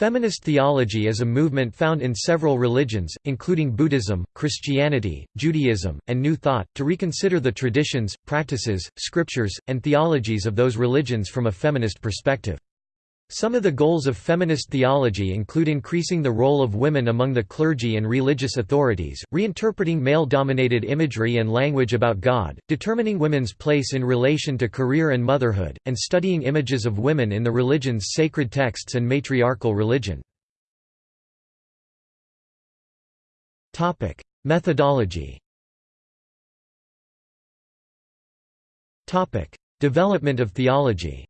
Feminist theology is a movement found in several religions, including Buddhism, Christianity, Judaism, and New Thought, to reconsider the traditions, practices, scriptures, and theologies of those religions from a feminist perspective. Some of the goals of feminist theology include increasing the role of women among the clergy and religious authorities, reinterpreting male-dominated imagery and language about God, determining women's place in relation to career and motherhood, and studying images of women in the religion's sacred texts and matriarchal religion. Methodology Development of theology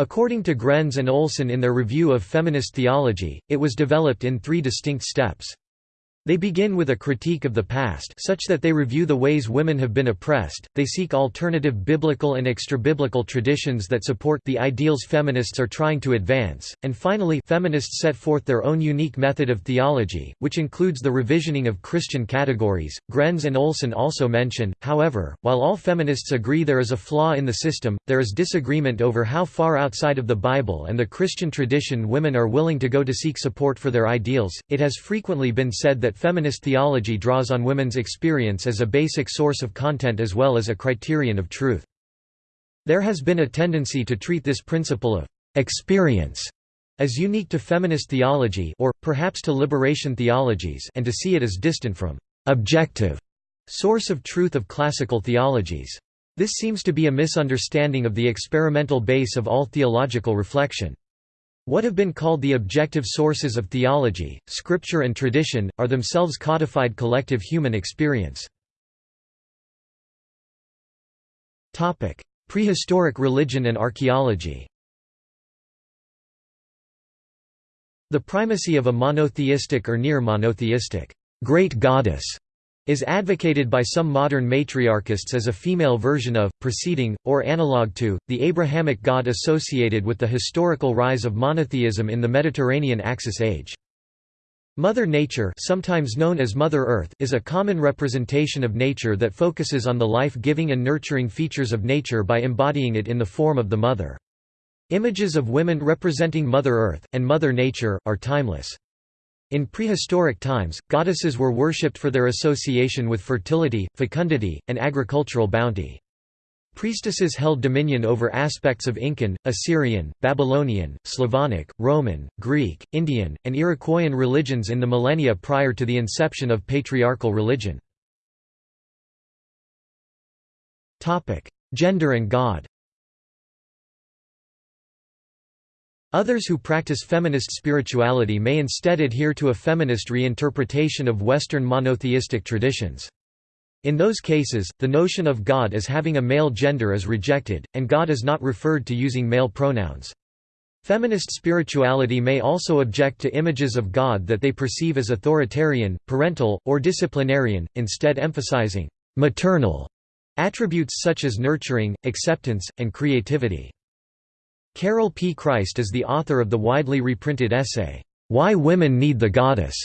According to Grenz and Olson in their review of feminist theology, it was developed in three distinct steps. They begin with a critique of the past such that they review the ways women have been oppressed, they seek alternative biblical and extrabiblical traditions that support the ideals feminists are trying to advance, and finally feminists set forth their own unique method of theology, which includes the revisioning of Christian categories. Grenz and Olson also mention, however, while all feminists agree there is a flaw in the system, there is disagreement over how far outside of the Bible and the Christian tradition women are willing to go to seek support for their ideals. It has frequently been said that that feminist theology draws on women's experience as a basic source of content as well as a criterion of truth. There has been a tendency to treat this principle of experience as unique to feminist theology or, perhaps to liberation theologies and to see it as distant from objective source of truth of classical theologies. This seems to be a misunderstanding of the experimental base of all theological reflection. What have been called the objective sources of theology, scripture and tradition, are themselves codified collective human experience. Prehistoric religion and archaeology The primacy of a monotheistic or near monotheistic great goddess is advocated by some modern matriarchists as a female version of, preceding, or analog to, the Abrahamic god associated with the historical rise of monotheism in the Mediterranean Axis age. Mother Nature sometimes known as Mother Earth is a common representation of nature that focuses on the life-giving and nurturing features of nature by embodying it in the form of the mother. Images of women representing Mother Earth, and Mother Nature, are timeless. In prehistoric times, goddesses were worshipped for their association with fertility, fecundity, and agricultural bounty. Priestesses held dominion over aspects of Incan, Assyrian, Babylonian, Slavonic, Roman, Greek, Indian, and Iroquoian religions in the millennia prior to the inception of patriarchal religion. Gender and God Others who practice feminist spirituality may instead adhere to a feminist reinterpretation of Western monotheistic traditions. In those cases, the notion of God as having a male gender is rejected, and God is not referred to using male pronouns. Feminist spirituality may also object to images of God that they perceive as authoritarian, parental, or disciplinarian, instead emphasizing maternal attributes such as nurturing, acceptance, and creativity. Carol P. Christ is the author of the widely reprinted essay, Why Women Need the Goddess,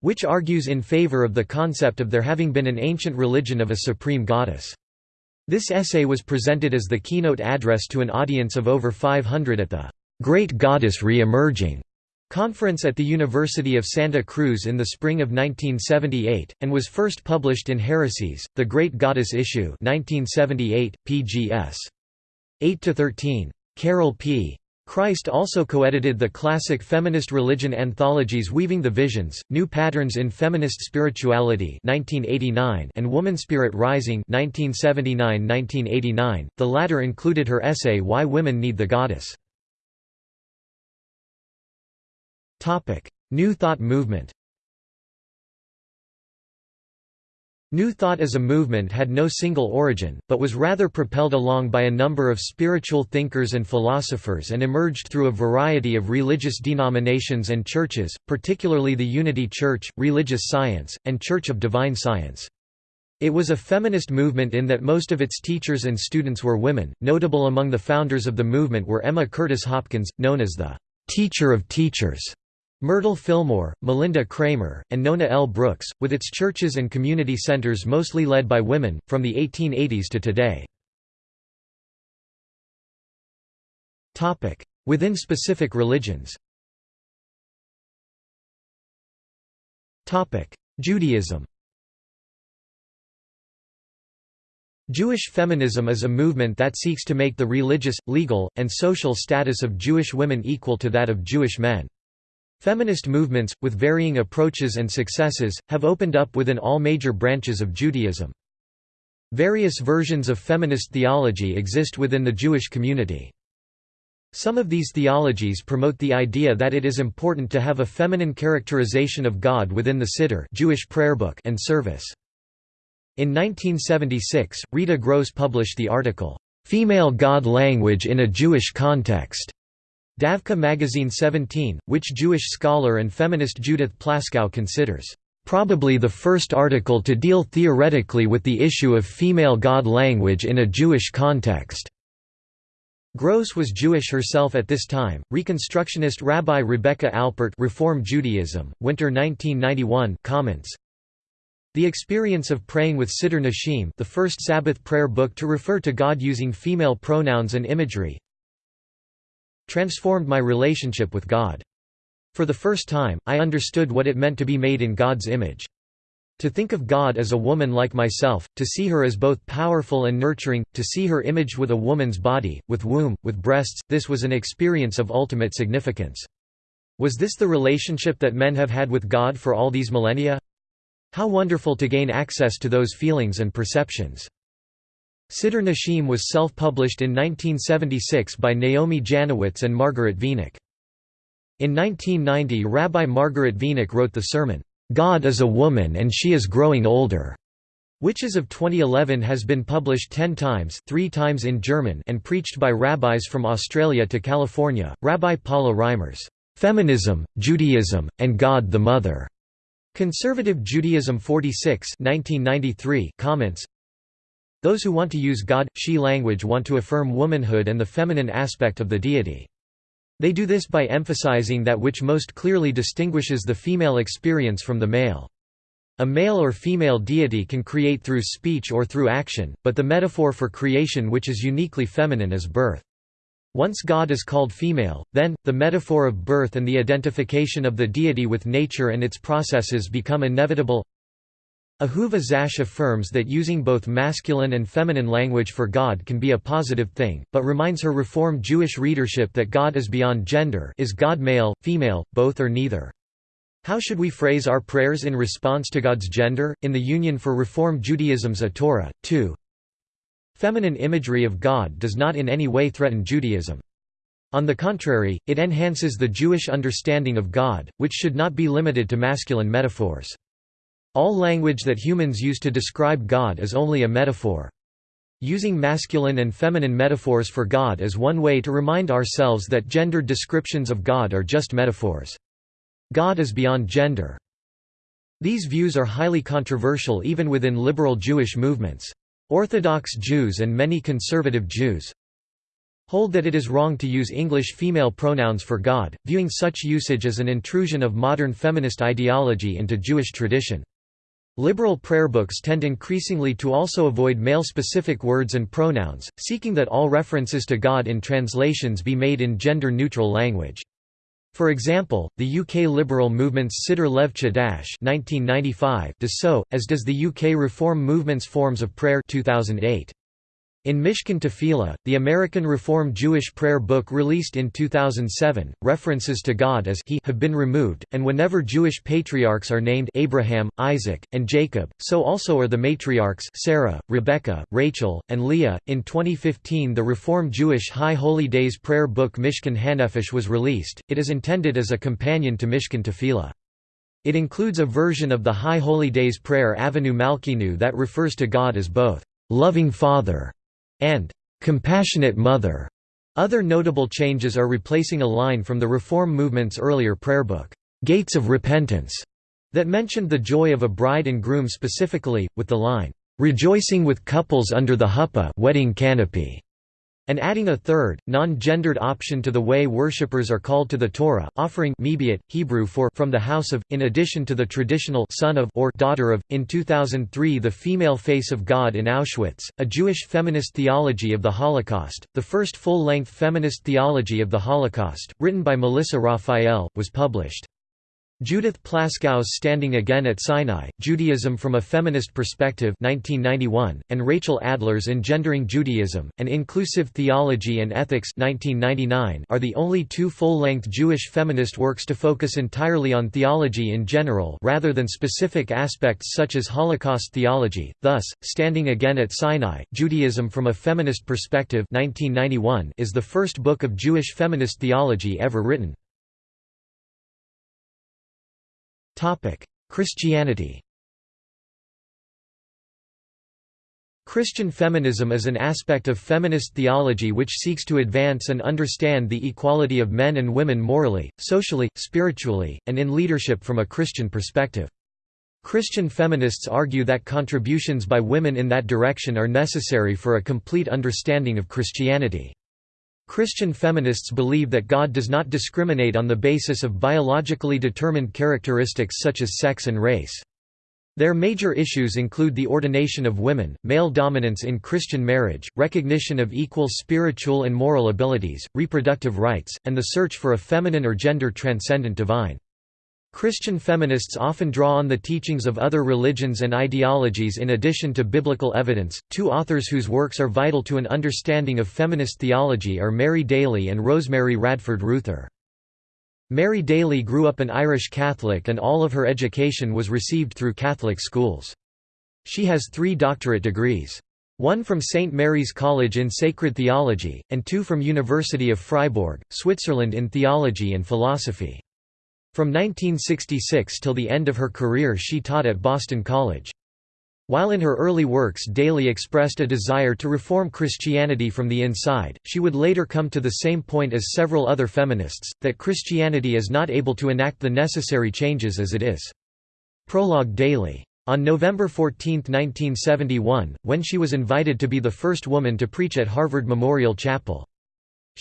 which argues in favor of the concept of there having been an ancient religion of a supreme goddess. This essay was presented as the keynote address to an audience of over 500 at the Great Goddess Re-Emerging conference at the University of Santa Cruz in the spring of 1978, and was first published in Heresies, The Great Goddess Issue 1978, pgs. 8–13. Carol P. Christ also co-edited the classic feminist religion anthologies Weaving the Visions, New Patterns in Feminist Spirituality 1989 and Womanspirit Rising 1979–1989, the latter included her essay Why Women Need the Goddess. New Thought movement New Thought as a movement had no single origin, but was rather propelled along by a number of spiritual thinkers and philosophers and emerged through a variety of religious denominations and churches, particularly the Unity Church, Religious Science, and Church of Divine Science. It was a feminist movement in that most of its teachers and students were women. Notable among the founders of the movement were Emma Curtis Hopkins, known as the teacher of teachers, Myrtle Fillmore, Malinda Cramer, and Nona L. Brooks, with its churches and community centers mostly led by women, from the 1880s to today. Within specific religions Judaism Jewish feminism is a movement that seeks to make the religious, legal, and social status of Jewish women equal to that of Jewish men. Feminist movements, with varying approaches and successes, have opened up within all major branches of Judaism. Various versions of feminist theology exist within the Jewish community. Some of these theologies promote the idea that it is important to have a feminine characterization of God within the Siddur Jewish prayer book and service. In 1976, Rita Gross published the article, "'Female God Language in a Jewish Context' Davka Magazine 17, which Jewish scholar and feminist Judith Plaskow considers, "'probably the first article to deal theoretically with the issue of female God language in a Jewish context." Gross was Jewish herself at this time. Reconstructionist Rabbi Rebecca Alpert Reform Judaism, Winter 1991 comments, the experience of praying with Siddur Nashim the first Sabbath prayer book to refer to God using female pronouns and imagery transformed my relationship with God. For the first time, I understood what it meant to be made in God's image. To think of God as a woman like myself, to see her as both powerful and nurturing, to see her imaged with a woman's body, with womb, with breasts, this was an experience of ultimate significance. Was this the relationship that men have had with God for all these millennia? How wonderful to gain access to those feelings and perceptions. Siddur Nashim was self-published in 1976 by Naomi Janowitz and Margaret Wenig. In 1990 Rabbi Margaret Wenig wrote the sermon, "'God is a Woman and She is Growing Older' which as of 2011 has been published ten times three times in German and preached by rabbis from Australia to California. Rabbi Paula Reimers, "'Feminism, Judaism, and God the Mother' Conservative Judaism 46 1993 comments Those who want to use God, she language want to affirm womanhood and the feminine aspect of the deity. They do this by emphasizing that which most clearly distinguishes the female experience from the male. A male or female deity can create through speech or through action, but the metaphor for creation which is uniquely feminine is birth. Once God is called female, then, the metaphor of birth and the identification of the deity with nature and its processes become inevitable. Ahuva Zash affirms that using both masculine and feminine language for God can be a positive thing, but reminds her Reform Jewish readership that God is beyond gender is God male, female, both or neither. How should we phrase our prayers in response to God's gender? In the Union for Reform Judaism's A Torah, 2. Feminine imagery of God does not in any way threaten Judaism. On the contrary, it enhances the Jewish understanding of God, which should not be limited to masculine metaphors. All language that humans use to describe God is only a metaphor. Using masculine and feminine metaphors for God is one way to remind ourselves that gendered descriptions of God are just metaphors. God is beyond gender. These views are highly controversial even within liberal Jewish movements. Orthodox Jews and many conservative Jews hold that it is wrong to use English female pronouns for God, viewing such usage as an intrusion of modern feminist ideology into Jewish tradition. Liberal prayer books tend increasingly to also avoid male-specific words and pronouns, seeking that all references to God in translations be made in gender-neutral language. For example, the UK liberal movement's Siddur Lev Chadash does so, as does the UK Reform movement's Forms of Prayer 2008. In Mishkan Tefillah, the American Reform Jewish prayer book released in 2007, references to God as He have been removed, and whenever Jewish patriarchs are named Abraham, Isaac, and Jacob, so also are the matriarchs Sarah, Rebecca, Rachel, and Leah. In 2015, the Reform Jewish High Holy Days prayer book Mishkan Hanefesh was released. It is intended as a companion to Mishkan Tefillah. It includes a version of the High Holy Days prayer Avinu Malkeinu that refers to God as both loving Father and compassionate mother. Other notable changes are replacing a line from the Reform movement's earlier prayer book, Gates of Repentance, that mentioned the joy of a bride and groom specifically, with the line, rejoicing with couples under the huppah wedding canopy, and adding a third, non-gendered option to the way worshippers are called to the Torah, offering mibeit, Hebrew for from the house of, in addition to the traditional son of or daughter of. In 2003 The Female Face of God in Auschwitz, a Jewish feminist theology of the Holocaust, the first full-length feminist theology of the Holocaust, written by Melissa Raphael, was published. Judith Plaskow's Standing Again at Sinai, Judaism from a Feminist Perspective 1991, and Rachel Adler's Engendering Judaism, An Inclusive Theology and Ethics 1999 are the only two full-length Jewish feminist works to focus entirely on theology in general rather than specific aspects such as Holocaust theology, thus, Standing Again at Sinai, Judaism from a Feminist Perspective 1991 is the first book of Jewish feminist theology ever written. Christianity Christian feminism is an aspect of feminist theology which seeks to advance and understand the equality of men and women morally, socially, spiritually, and in leadership from a Christian perspective. Christian feminists argue that contributions by women in that direction are necessary for a complete understanding of Christianity. Christian feminists believe that God does not discriminate on the basis of biologically determined characteristics such as sex and race. Their major issues include the ordination of women, male dominance in Christian marriage, recognition of equal spiritual and moral abilities, reproductive rights, and the search for a feminine or gender-transcendent divine. Christian feminists often draw on the teachings of other religions and ideologies in addition to biblical evidence. Two authors whose works are vital to an understanding of feminist theology are Mary Daly and Rosemary Radford Ruether. Mary Daly grew up an Irish Catholic and all of her education was received through Catholic schools. She has three doctorate degrees. One from St. Mary's College in Sacred Theology, and two from University of Fribourg, Switzerland in Theology and Philosophy. From 1966 till the end of her career she taught at Boston College. While in her early works Daly expressed a desire to reform Christianity from the inside, she would later come to the same point as several other feminists, that Christianity is not able to enact the necessary changes as it is. Prologue Daly. On November 14, 1971, when she was invited to be the first woman to preach at Harvard Memorial Chapel.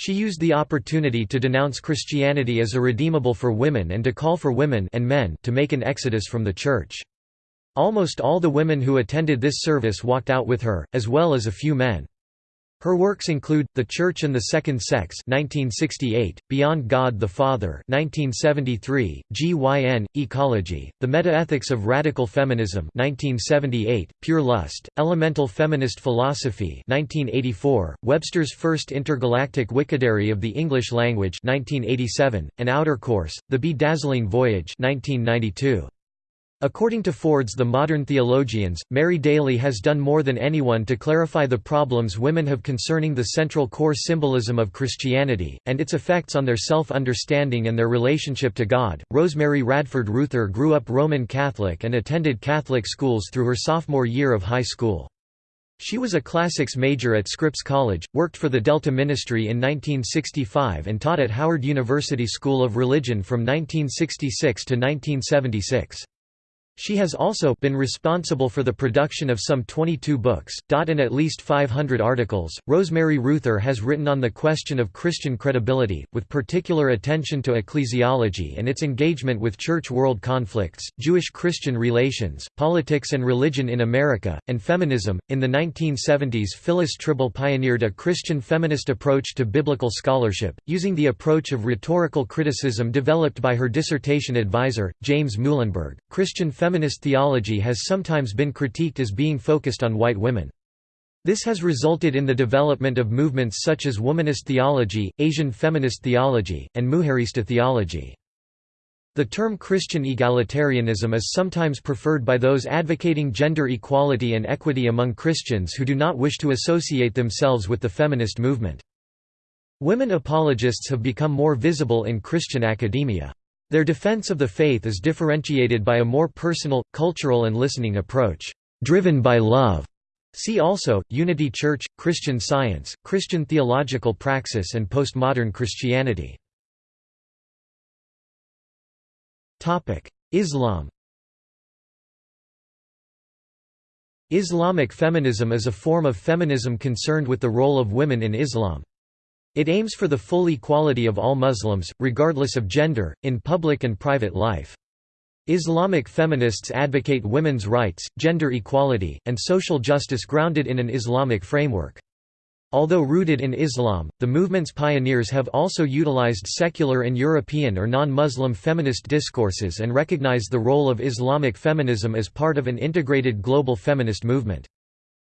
She used the opportunity to denounce Christianity as irredeemable for women and to call for women and men to make an exodus from the Church. Almost all the women who attended this service walked out with her, as well as a few men. Her works include The Church and the Second Sex (1968), Beyond God the Father (1973), GYN Ecology, The Metaethics of Radical Feminism (1978), Pure Lust, Elemental Feminist Philosophy (1984), Webster's First Intergalactic Wickedary of the English Language (1987), and Outer Course: The Bedazzling Voyage (1992). According to Ford's The Modern Theologians, Mary Daly has done more than anyone to clarify the problems women have concerning the central core symbolism of Christianity, and its effects on their self-understanding and their relationship to God. Rosemary Radford Ruether grew up Roman Catholic and attended Catholic schools through her sophomore year of high school. She was a classics major at Scripps College, worked for the Delta Ministry in 1965 and taught at Howard University School of Religion from 1966 to 1976. She has also been responsible for the production of some 22 books, and at least 500 articles. Rosemary Ruether has written on the question of Christian credibility, with particular attention to ecclesiology and its engagement with church-world conflicts, Jewish-Christian relations, politics and religion in America, and feminism. In the 1970s, Phyllis Trible pioneered a Christian feminist approach to biblical scholarship, using the approach of rhetorical criticism developed by her dissertation advisor, James Muilenburg. Christian feminist theology has sometimes been critiqued as being focused on white women. This has resulted in the development of movements such as womanist theology, Asian feminist theology, and Mujerista theology. The term Christian egalitarianism is sometimes preferred by those advocating gender equality and equity among Christians who do not wish to associate themselves with the feminist movement. Women apologists have become more visible in Christian academia. Their defense of the faith is differentiated by a more personal, cultural and listening approach, driven by love. See also, Unity Church, Christian Science, Christian Theological Praxis and Postmodern Christianity. Islam Islamic feminism is a form of feminism concerned with the role of women in Islam. It aims for the full equality of all Muslims, regardless of gender, in public and private life. Islamic feminists advocate women's rights, gender equality, and social justice grounded in an Islamic framework. Although rooted in Islam, the movement's pioneers have also utilized secular and European or non-Muslim feminist discourses and recognized the role of Islamic feminism as part of an integrated global feminist movement.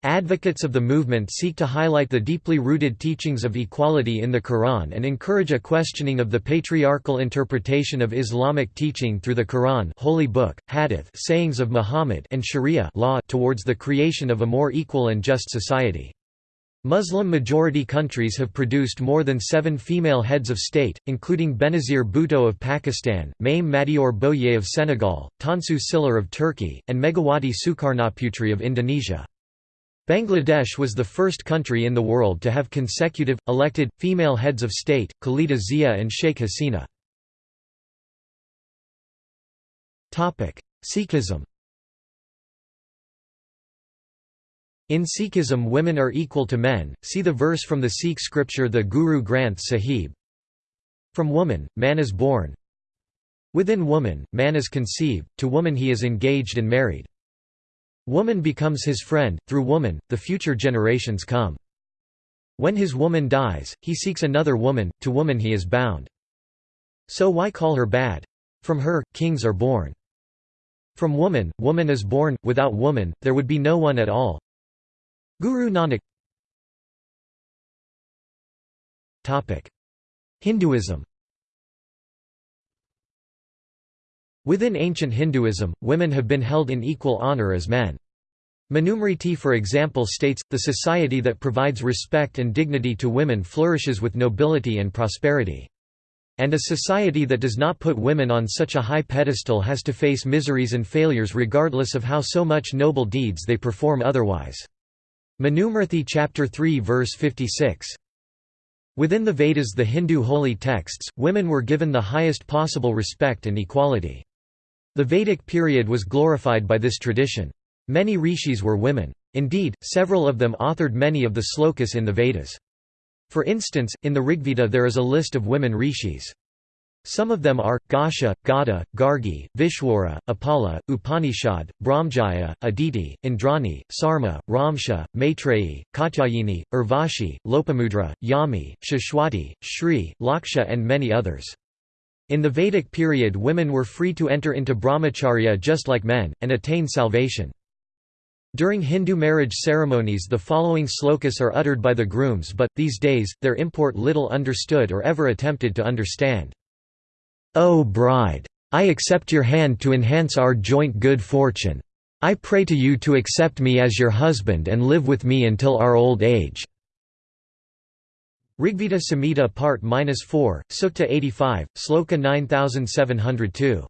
Advocates of the movement seek to highlight the deeply rooted teachings of equality in the Quran and encourage a questioning of the patriarchal interpretation of Islamic teaching through the Quran holy book, hadith sayings of Muhammad and sharia law towards the creation of a more equal and just society. Muslim-majority countries have produced more than seven female heads of state, including Benazir Bhutto of Pakistan, Mame Madior Boye of Senegal, Tansu Çiller of Turkey, and Megawati Sukarnoputri of Indonesia. Bangladesh was the first country in the world to have consecutive, elected, female heads of state, Khalida Zia and Sheikh Hasina. Sikhism In Sikhism women are equal to men, see the verse from the Sikh scripture the Guru Granth Sahib. From woman, man is born. Within woman, man is conceived, to woman he is engaged and married. Woman becomes his friend, through woman, the future generations come. When his woman dies, he seeks another woman, to woman he is bound. So why call her bad? From her, kings are born. From woman, woman is born, without woman, there would be no one at all. Guru Nanak Hinduism Within ancient Hinduism, women have been held in equal honor as men. Manusmriti for example states, the society that provides respect and dignity to women flourishes with nobility and prosperity. And a society that does not put women on such a high pedestal has to face miseries and failures regardless of how so much noble deeds they perform otherwise. Manusmriti chapter 3 verse 56. Within the Vedas the Hindu holy texts, women were given the highest possible respect and equality. The Vedic period was glorified by this tradition. Many rishis were women. Indeed, several of them authored many of the slokas in the Vedas. For instance, in the Rigveda there is a list of women rishis. Some of them are, Ghosha, Gada, Gargi, Vishwara, Apala, Upanishad, Brahmjaya, Aditi, Indrani, Sarma, Ramsha, Maitreyi, Katyayini, Urvashi, Lopamudra, Yami, Shashwati, Shri, Laksha and many others. In the Vedic period women were free to enter into brahmacharya just like men, and attain salvation. During Hindu marriage ceremonies the following slokas are uttered by the grooms but, these days, their import little understood or ever attempted to understand. O bride! I accept your hand to enhance our joint good fortune. I pray to you to accept me as your husband and live with me until our old age. Rigveda Samhita Part 4, Sukta 85, Sloka 9702.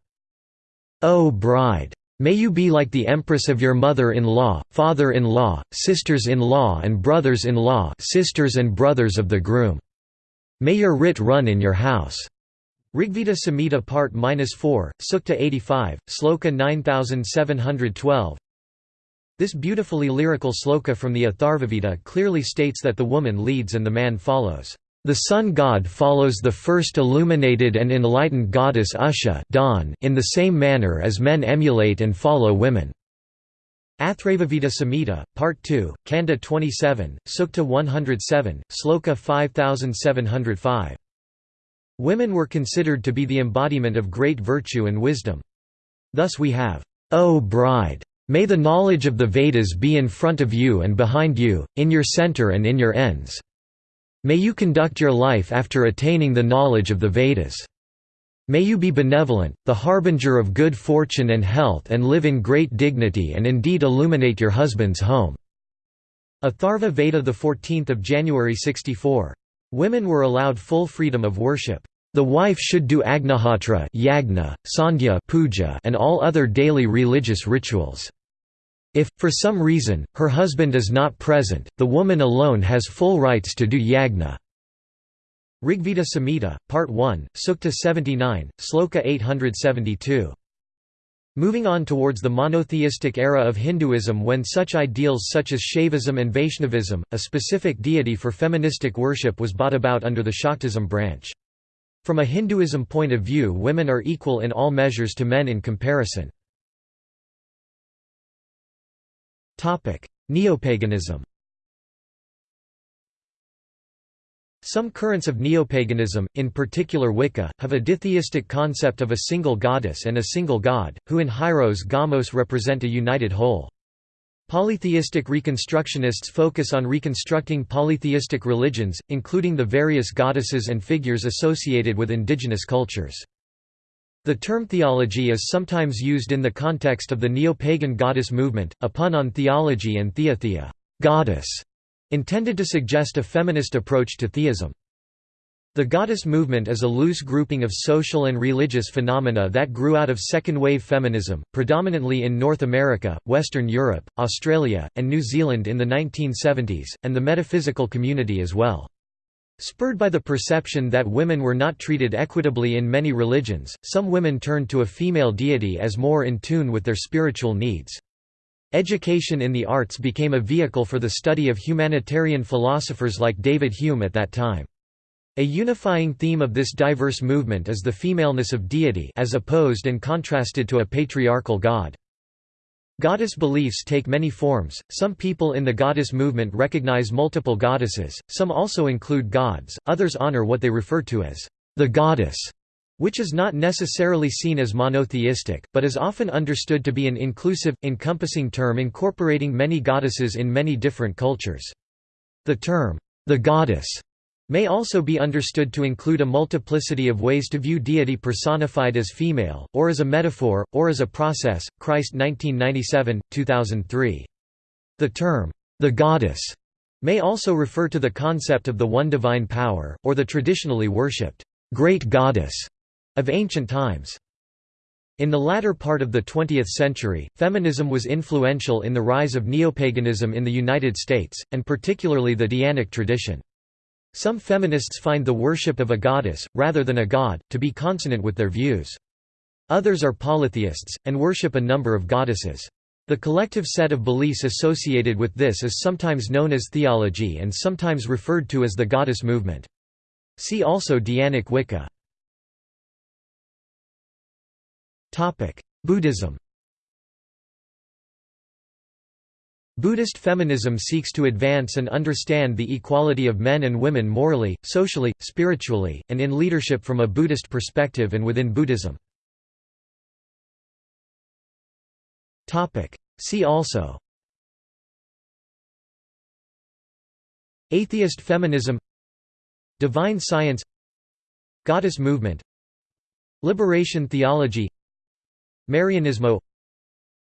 O bride! May you be like the empress of your mother-in-law, father-in-law, sisters-in-law and brothers-in-law sisters and brothers of the groom. May your writ run in your house. Rigveda Samhita Part 4, Sukta 85, Sloka 9712 this beautifully lyrical sloka from the Atharvaveda clearly states that the woman leads and the man follows. The sun god follows the first illuminated and enlightened goddess Usha dawn in the same manner as men emulate and follow women. Atharvaveda Samhita, Part 2, Kanda 27, Sukta 107, Sloka 5705. Women were considered to be the embodiment of great virtue and wisdom. Thus we have, O bride, May the knowledge of the Vedas be in front of you and behind you, in your center and in your ends. May you conduct your life after attaining the knowledge of the Vedas. May you be benevolent, the harbinger of good fortune and health and live in great dignity and indeed illuminate your husband's home." Atharva Veda 14 January 64. Women were allowed full freedom of worship. The wife should do agnihotra yagna, sandhya puja and all other daily religious rituals. If, for some reason, her husband is not present, the woman alone has full rights to do yagna. Rigveda Samhita, Part 1, Sukta 79, Sloka 872. Moving on towards the monotheistic era of Hinduism when such ideals such as Shaivism and Vaishnavism, a specific deity for feministic worship was brought about under the Shaktism branch. From a Hinduism point of view women are equal in all measures to men in comparison. Neopaganism Some currents of neopaganism, in particular Wicca, have a ditheistic concept of a single goddess and a single god, who in hieros gamos represent a united whole. Polytheistic reconstructionists focus on reconstructing polytheistic religions, including the various goddesses and figures associated with indigenous cultures. The term thealogy is sometimes used in the context of the neo-pagan goddess movement, a pun on theology and theathea goddess", intended to suggest a feminist approach to theism. The goddess movement is a loose grouping of social and religious phenomena that grew out of second-wave feminism, predominantly in North America, Western Europe, Australia, and New Zealand in the 1970s, and the metaphysical community as well. Spurred by the perception that women were not treated equitably in many religions, some women turned to a female deity as more in tune with their spiritual needs. Education in the arts became a vehicle for the study of humanitarian philosophers like David Hume at that time. A unifying theme of this diverse movement is the femaleness of deity as opposed and contrasted to a patriarchal god. Goddess beliefs take many forms, some people in the goddess movement recognize multiple goddesses, some also include gods, others honor what they refer to as the goddess which is not necessarily seen as monotheistic, but is often understood to be an inclusive, encompassing term incorporating many goddesses in many different cultures. The term, the goddess, may also be understood to include a multiplicity of ways to view deity personified as female, or as a metaphor, or as a process. Christ 1997, 2003. The term, the goddess, may also refer to the concept of the one divine power, or the traditionally worshipped great goddess of ancient times. In the latter part of the 20th century, feminism was influential in the rise of neopaganism in the United States, and particularly the Dianic tradition. Some feminists find the worship of a goddess, rather than a god, to be consonant with their views. Others are polytheists, and worship a number of goddesses. The collective set of beliefs associated with this is sometimes known as thealogy and sometimes referred to as the goddess movement. See also Dianic Wicca. Buddhism Buddhist feminism seeks to advance and understand the equality of men and women morally, socially, spiritually, and in leadership from a Buddhist perspective and within Buddhism. See also Atheist feminism Divine science Goddess movement Liberation theology Marianismo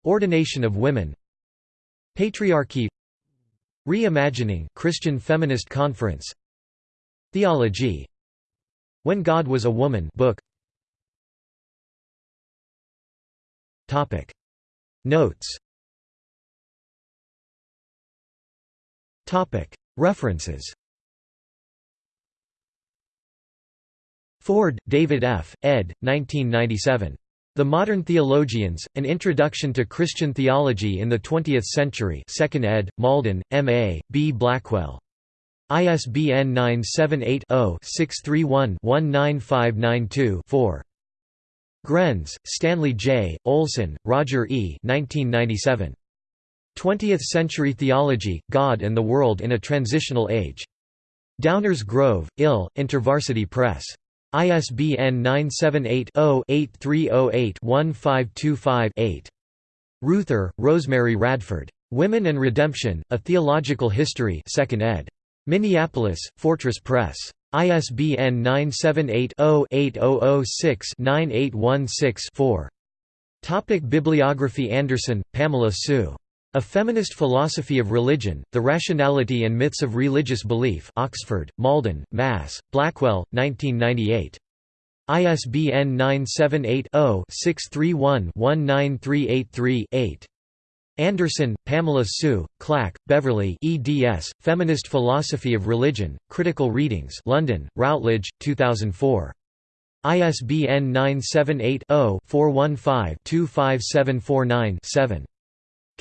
Ordination of women Patriarchy. Reimagining Christian Feminist Conference. Theology. When God Was a Woman book. Topic. Notes. Topic. References. Ford, David F., ed. 1997. The Modern Theologians, An Introduction to Christian Theology in the Twentieth Century 2nd ed., Malden, M.A., B. Blackwell. ISBN 978-0-631-19592-4. Grenz, Stanley J., Olson, Roger E. 1997. 20th Century Theology, God and the World in a Transitional Age. Downers Grove, Ill, InterVarsity Press. ISBN 978-0-8308-1525-8. Ruether, Rosemary Radford. Women and Redemption, A Theological History 2nd ed. Minneapolis, Fortress Press. ISBN 978-0-8006-9816-4. Topic Bibliography Anderson, Pamela Sue. A Feminist Philosophy of Religion, The Rationality and Myths of Religious Belief Oxford, Malden, Mass., Blackwell, 1998. ISBN 978-0-631-19383-8. Anderson, Pamela Sue, Clack, Beverly eds, Feminist Philosophy of Religion, Critical Readings London, Routledge, 2004. ISBN 978-0-415-25749-7.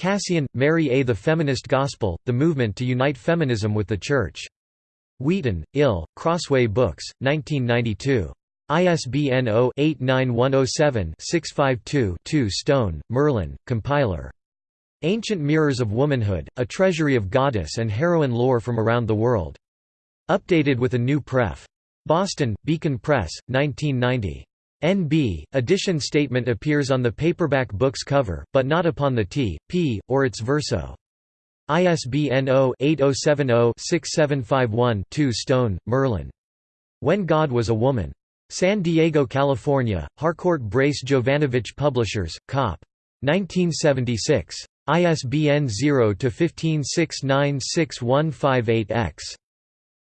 Kassian, Mary A. The Feminist Gospel, The Movement to Unite Feminism with the Church. Wheaton, Ill, Crossway Books, 1992. ISBN 0-89107-652-2 Stone, Merlin, compiler. Ancient Mirrors of Womanhood, A Treasury of Goddess and Heroine Lore from Around the World. Updated with a new pref. Boston, Beacon Press, 1990. NB, edition statement appears on the paperback book's cover, but not upon the T, P, or its verso. ISBN 0-8070-6751-2 Stone, Merlin. When God Was a Woman. San Diego, California, Harcourt Brace Jovanovich Publishers, Cop. 1976. ISBN 0-15696158-X.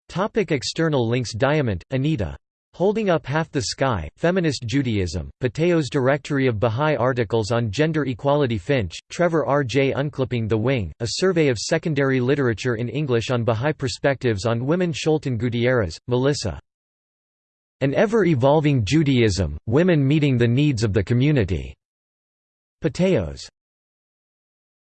Topic external links Diamant, Anita. Holding Up Half the Sky, Feminist Judaism, Pateo's Directory of Bahá'í Articles on Gender Equality Finch, Trevor R. J. Unclipping the Wing, a survey of secondary literature in English on Bahá'í perspectives on women Scholten Gutierrez, Melissa. An Ever-Evolving Judaism, Women Meeting the Needs of the Community. Patheos.